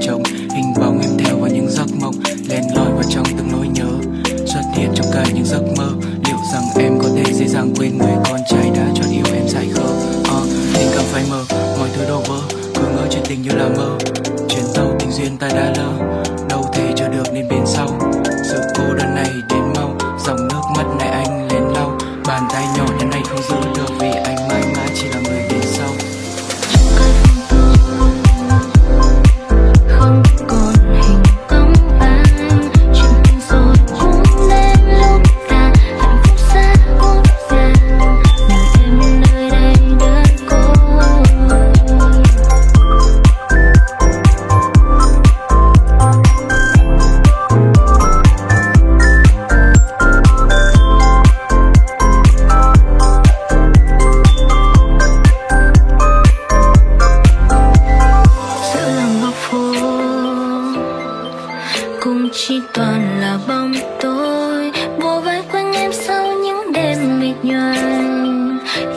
trông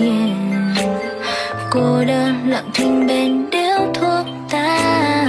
yeah. cô đơn lặng thinh bên điếu thuốc ta